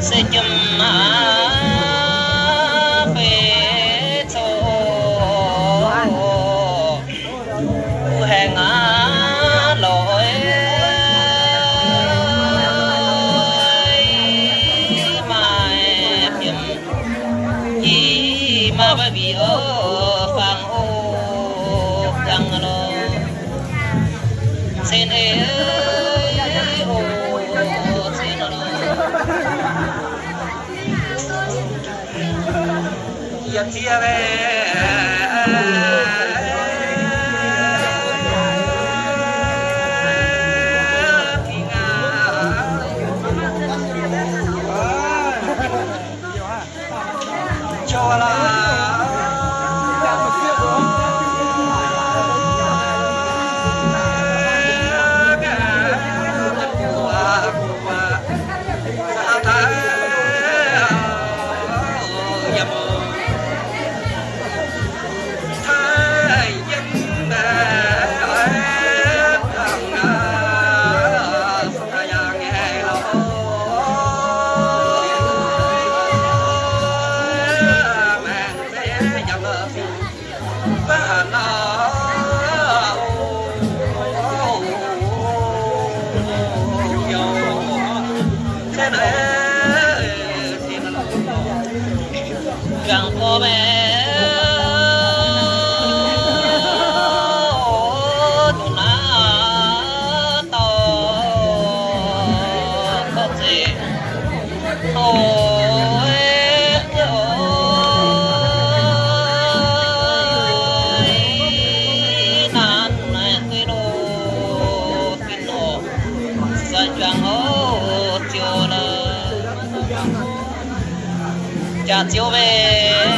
sẽ chấm bê tô hẹn á lỗi. Mà em chấm mà bởi vì Mattia 喝酒呗。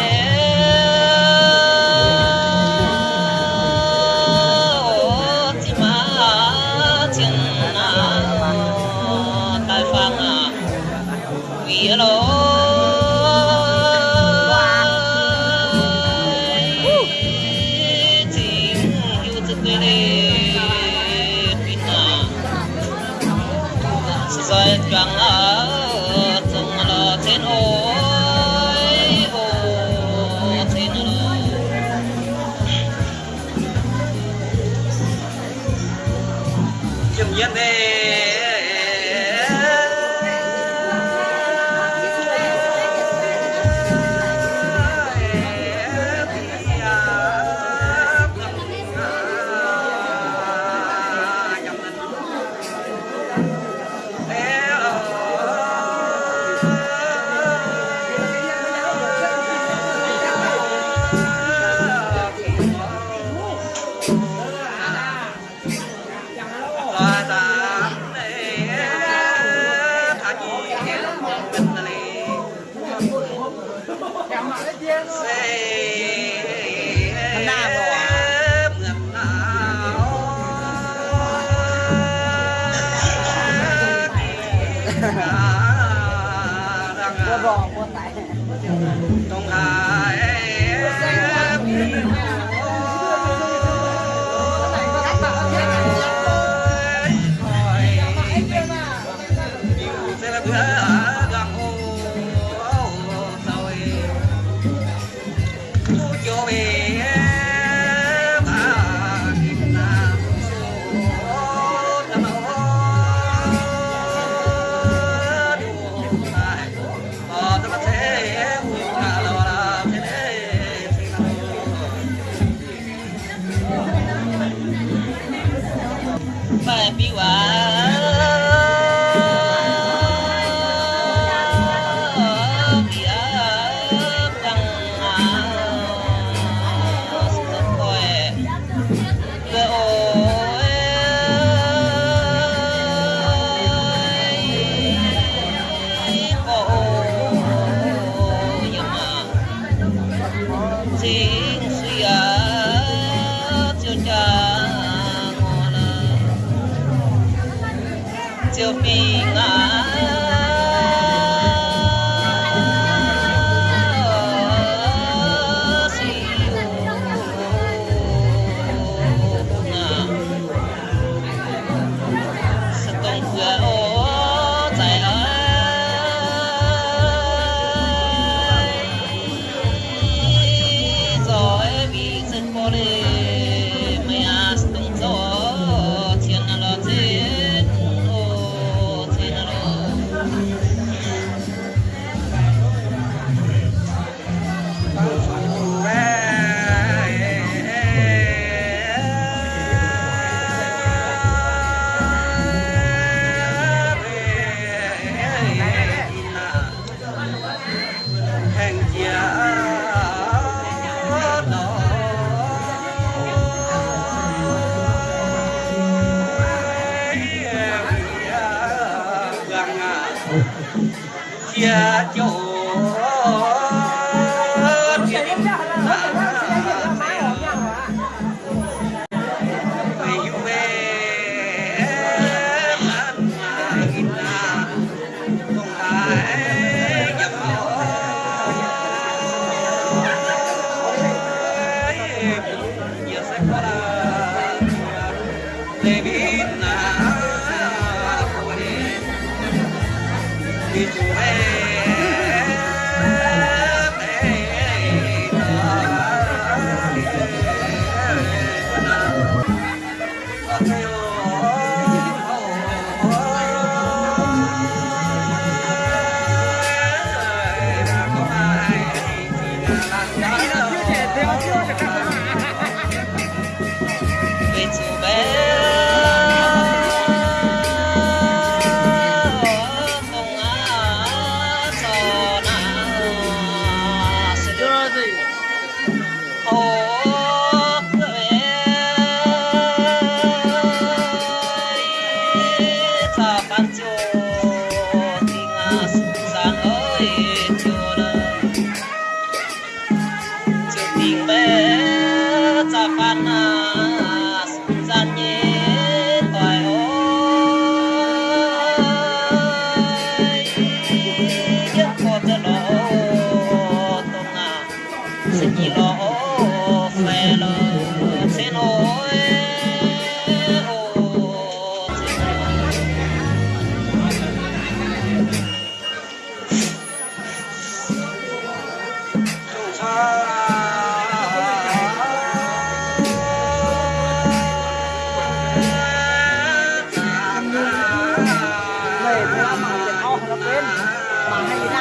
Hãy subscribe cho kênh Ghiền Mì Gõ Để không bỏ lỡ những video hấp dẫn 三二。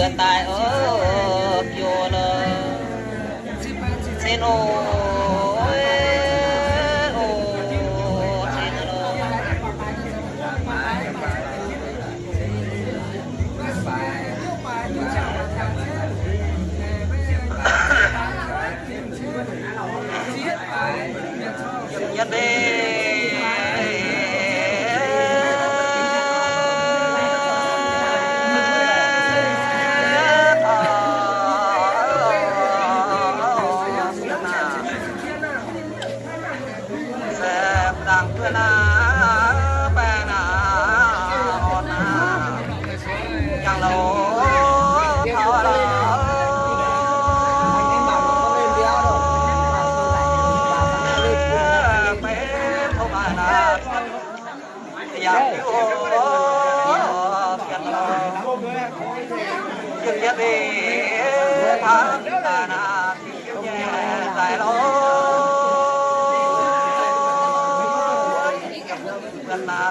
vừa tài ở chùa lơ xin ô Hãy subscribe cho Hãy subscribe cho kênh Ghiền Mì Gõ Để không bỏ lỡ những video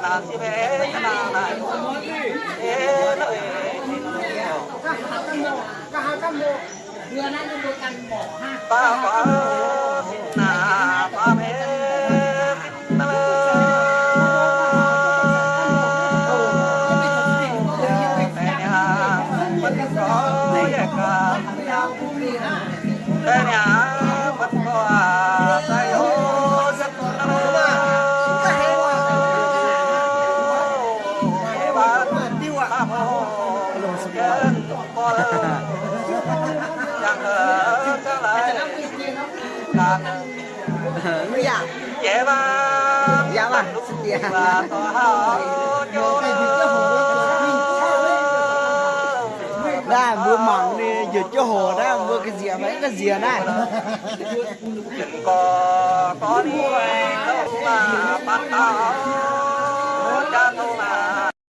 hấp dẫn ำโบเรือนั่นจำโบกันบอกห้าตาฟ้าสินนาฟ้าเพสินาแต่เนี่ย bây dễ vâng. Dạ mà dạ ra mua mặn đi giật cho hồ đó mua cái gì mấy cái gì này có có đi đâu mà bắt tao